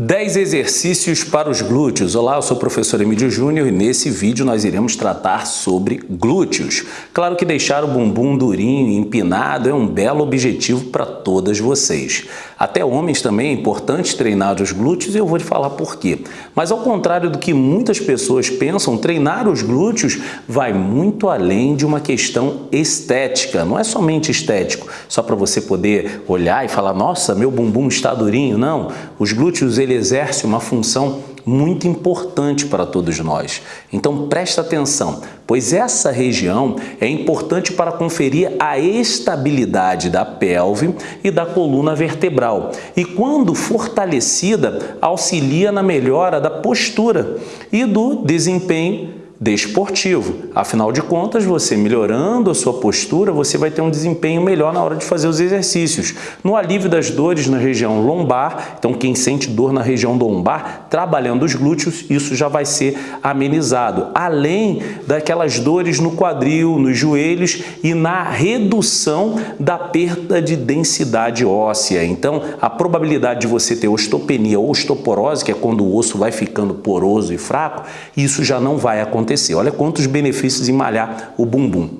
10 exercícios para os glúteos. Olá, eu sou o professor Emílio Júnior e nesse vídeo nós iremos tratar sobre glúteos. Claro que deixar o bumbum durinho e empinado é um belo objetivo para todas vocês. Até homens também é importante treinar os glúteos e eu vou te falar por quê. Mas ao contrário do que muitas pessoas pensam, treinar os glúteos vai muito além de uma questão estética. Não é somente estético, só para você poder olhar e falar, nossa, meu bumbum está durinho. Não, os glúteos ele exerce uma função muito importante para todos nós. Então presta atenção, pois essa região é importante para conferir a estabilidade da pelve e da coluna vertebral. E quando fortalecida, auxilia na melhora da postura e do desempenho desportivo. Afinal de contas, você melhorando a sua postura, você vai ter um desempenho melhor na hora de fazer os exercícios. No alívio das dores na região lombar, então quem sente dor na região lombar, trabalhando os glúteos, isso já vai ser amenizado. Além daquelas dores no quadril, nos joelhos e na redução da perda de densidade óssea. Então, a probabilidade de você ter ostopenia ou osteoporose, que é quando o osso vai ficando poroso e fraco, isso já não vai acontecer acontecer. Olha quantos benefícios em malhar o bumbum.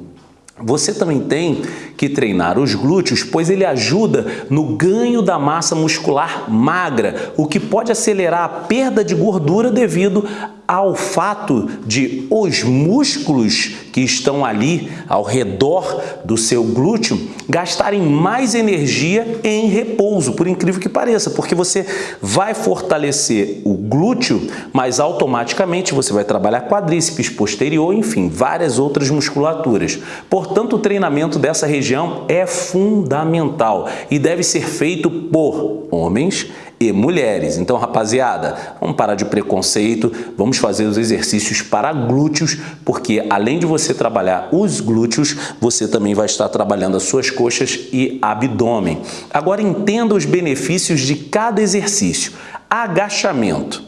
Você também tem que treinar os glúteos, pois ele ajuda no ganho da massa muscular magra, o que pode acelerar a perda de gordura devido ao fato de os músculos que estão ali ao redor do seu glúteo gastarem mais energia em repouso, por incrível que pareça, porque você vai fortalecer o glúteo, mas automaticamente você vai trabalhar quadríceps posterior, enfim, várias outras musculaturas. Portanto, o treinamento dessa região é fundamental e deve ser feito por homens e mulheres. Então, rapaziada, vamos parar de preconceito, vamos fazer os exercícios para glúteos, porque além de você trabalhar os glúteos, você também vai estar trabalhando as suas coxas e abdômen. Agora entenda os benefícios de cada exercício. Agachamento.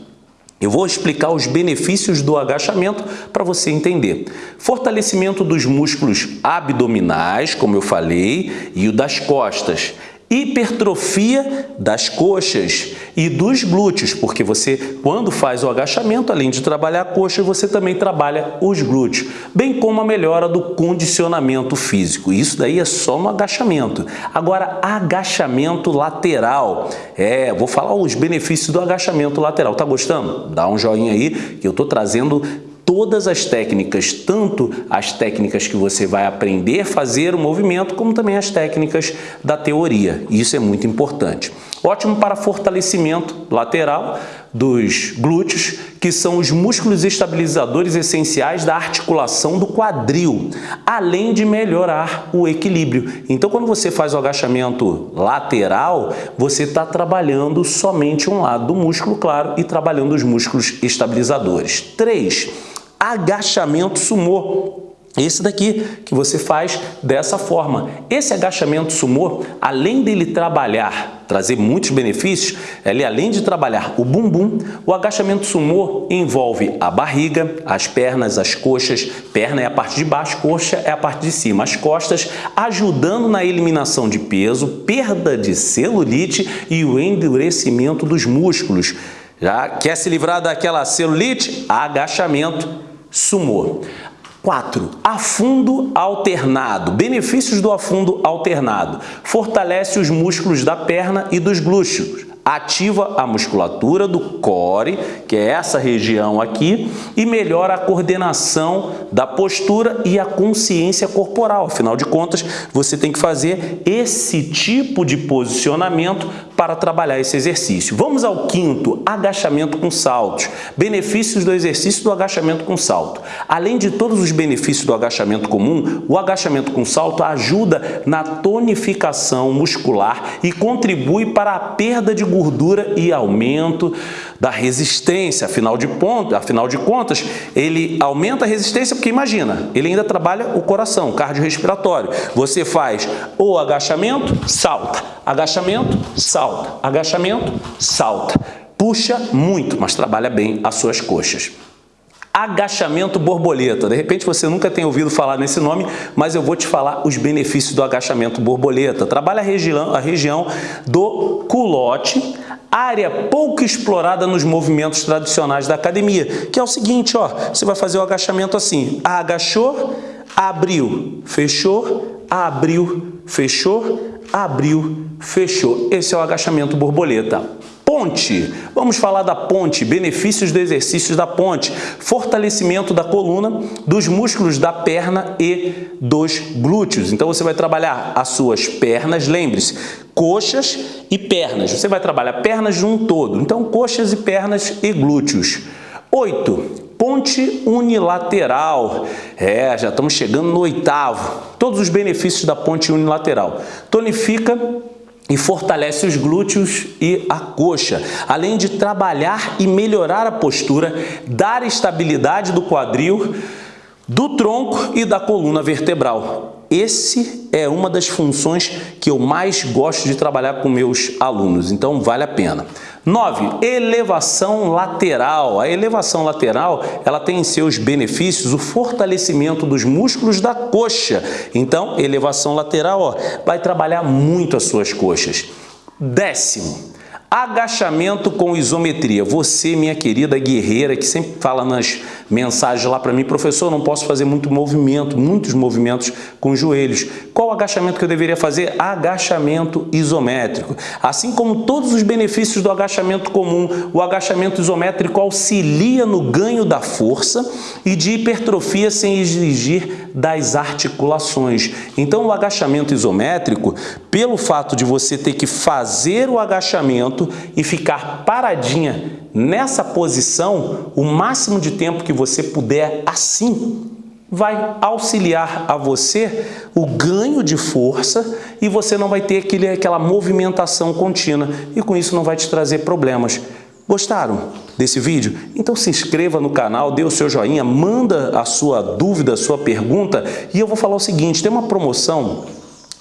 Eu vou explicar os benefícios do agachamento para você entender. Fortalecimento dos músculos abdominais, como eu falei, e o das costas hipertrofia das coxas e dos glúteos, porque você, quando faz o agachamento, além de trabalhar a coxa, você também trabalha os glúteos, bem como a melhora do condicionamento físico. Isso daí é só no agachamento. Agora, agachamento lateral. É, vou falar os benefícios do agachamento lateral. Tá gostando? Dá um joinha aí, que eu tô trazendo todas as técnicas, tanto as técnicas que você vai aprender a fazer o movimento, como também as técnicas da teoria. Isso é muito importante. Ótimo para fortalecimento lateral dos glúteos, que são os músculos estabilizadores essenciais da articulação do quadril, além de melhorar o equilíbrio. Então, quando você faz o agachamento lateral, você está trabalhando somente um lado do músculo, claro, e trabalhando os músculos estabilizadores. 3 agachamento sumô. Esse daqui que você faz dessa forma. Esse agachamento sumô, além dele trabalhar, trazer muitos benefícios, ele além de trabalhar o bumbum, o agachamento sumô envolve a barriga, as pernas, as coxas, perna é a parte de baixo, coxa é a parte de cima, as costas, ajudando na eliminação de peso, perda de celulite e o endurecimento dos músculos. Já quer se livrar daquela celulite? Agachamento sumô. 4. Afundo alternado. Benefícios do afundo alternado. Fortalece os músculos da perna e dos glúteos ativa a musculatura do core, que é essa região aqui, e melhora a coordenação da postura e a consciência corporal. Afinal de contas, você tem que fazer esse tipo de posicionamento para trabalhar esse exercício. Vamos ao quinto, agachamento com saltos. Benefícios do exercício do agachamento com salto. Além de todos os benefícios do agachamento comum, o agachamento com salto ajuda na tonificação muscular e contribui para a perda de gordura e aumento da resistência. Afinal de, ponto, afinal de contas, ele aumenta a resistência porque, imagina, ele ainda trabalha o coração, cardiorrespiratório. Você faz o agachamento, salta, agachamento, salta, agachamento, salta. Puxa muito, mas trabalha bem as suas coxas. Agachamento borboleta. De repente você nunca tem ouvido falar nesse nome, mas eu vou te falar os benefícios do agachamento borboleta. Trabalha a região, a região do culote, área pouco explorada nos movimentos tradicionais da academia, que é o seguinte, ó, você vai fazer o agachamento assim, agachou, abriu, fechou, abriu, fechou, abriu, fechou. Esse é o agachamento borboleta. Ponte. Vamos falar da ponte, benefícios do exercício da ponte, fortalecimento da coluna, dos músculos da perna e dos glúteos. Então você vai trabalhar as suas pernas, lembre-se, coxas e pernas. Você vai trabalhar pernas de um todo. Então coxas e pernas e glúteos. 8. Ponte unilateral. É, já estamos chegando no oitavo. Todos os benefícios da ponte unilateral. Tonifica e fortalece os glúteos e a coxa, além de trabalhar e melhorar a postura, dar estabilidade do quadril, do tronco e da coluna vertebral. Esse é uma das funções que eu mais gosto de trabalhar com meus alunos, então vale a pena. 9. Elevação lateral. A elevação lateral ela tem em seus benefícios o fortalecimento dos músculos da coxa. Então, elevação lateral ó, vai trabalhar muito as suas coxas. Décimo, Agachamento com isometria. Você, minha querida guerreira, que sempre fala nas mensagens lá para mim, professor, não posso fazer muito movimento, muitos movimentos com os joelhos. Qual agachamento que eu deveria fazer? Agachamento isométrico. Assim como todos os benefícios do agachamento comum, o agachamento isométrico auxilia no ganho da força e de hipertrofia sem exigir das articulações. Então, o agachamento isométrico, pelo fato de você ter que fazer o agachamento e ficar paradinha nessa posição, o máximo de tempo que você puder assim, vai auxiliar a você o ganho de força e você não vai ter aquele, aquela movimentação contínua e com isso não vai te trazer problemas. Gostaram desse vídeo? Então se inscreva no canal, dê o seu joinha, manda a sua dúvida, a sua pergunta e eu vou falar o seguinte, tem uma promoção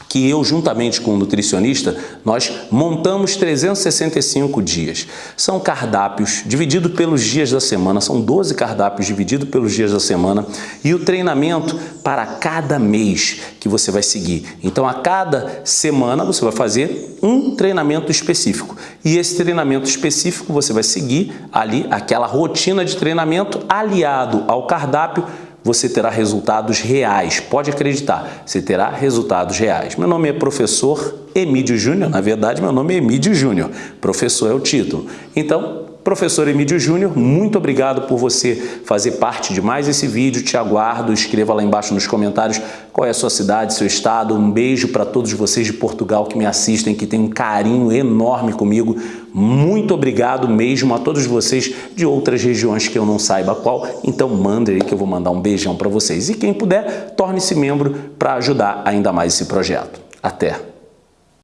que eu, juntamente com o nutricionista, nós montamos 365 dias. São cardápios divididos pelos dias da semana, são 12 cardápios divididos pelos dias da semana e o treinamento para cada mês que você vai seguir. Então, a cada semana você vai fazer um treinamento específico e esse treinamento específico você vai seguir ali aquela rotina de treinamento aliado ao cardápio você terá resultados reais. Pode acreditar, você terá resultados reais. Meu nome é professor Emílio Júnior, na verdade meu nome é Emílio Júnior, professor é o título. Então, Professor Emílio Júnior, muito obrigado por você fazer parte de mais esse vídeo. Te aguardo, escreva lá embaixo nos comentários qual é a sua cidade, seu estado. Um beijo para todos vocês de Portugal que me assistem, que têm um carinho enorme comigo. Muito obrigado mesmo a todos vocês de outras regiões que eu não saiba qual. Então manda aí que eu vou mandar um beijão para vocês. E quem puder, torne-se membro para ajudar ainda mais esse projeto. Até!